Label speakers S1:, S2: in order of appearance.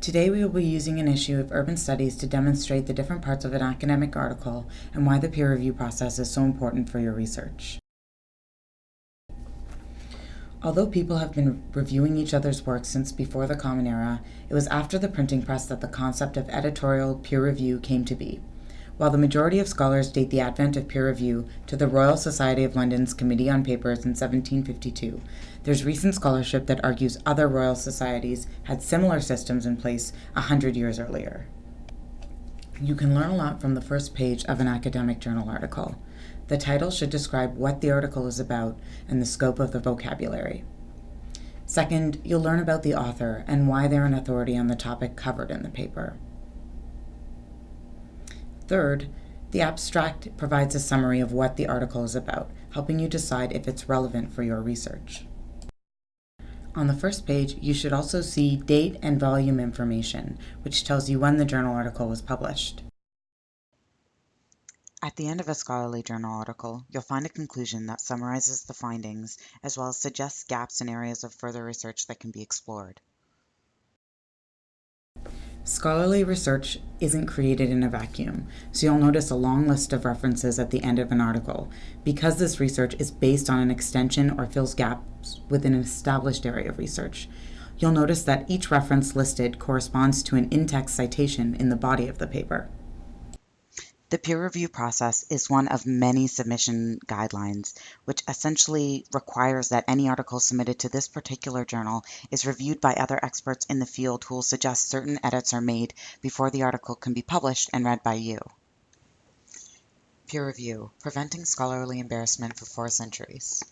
S1: Today we will be using an issue of Urban Studies to demonstrate the different parts of an academic article and why the peer review process is so important for your research. Although people have been reviewing each other's work since before the Common Era, it was after the printing press that the concept of editorial peer review came to be. While the majority of scholars date the advent of peer review to the Royal Society of London's Committee on Papers in 1752, there's recent scholarship that argues other royal societies had similar systems in place a hundred years earlier. You can learn a lot from the first page of an academic journal article. The title should describe what the article is about and the scope of the vocabulary. Second, you'll learn about the author and why they're an authority on the topic covered in the paper. Third, the abstract provides a summary of what the article is about, helping you decide if it's relevant for your research. On the first page, you should also see date and volume information, which tells you when the journal article was published.
S2: At the end of a scholarly journal article, you'll find a conclusion that summarizes the findings as well as suggests gaps and areas of further research that can be explored.
S1: Scholarly research isn't created in a vacuum, so you'll notice a long list of references at the end of an article. Because this research is based on an extension or fills gaps within an established area of research, you'll notice that each reference listed corresponds to an in-text citation in the body of the paper.
S2: The peer review process is one of many submission guidelines, which essentially requires that any article submitted to this particular journal is reviewed by other experts in the field who will suggest certain edits are made before the article can be published and read by you. Peer review, preventing scholarly embarrassment for four centuries.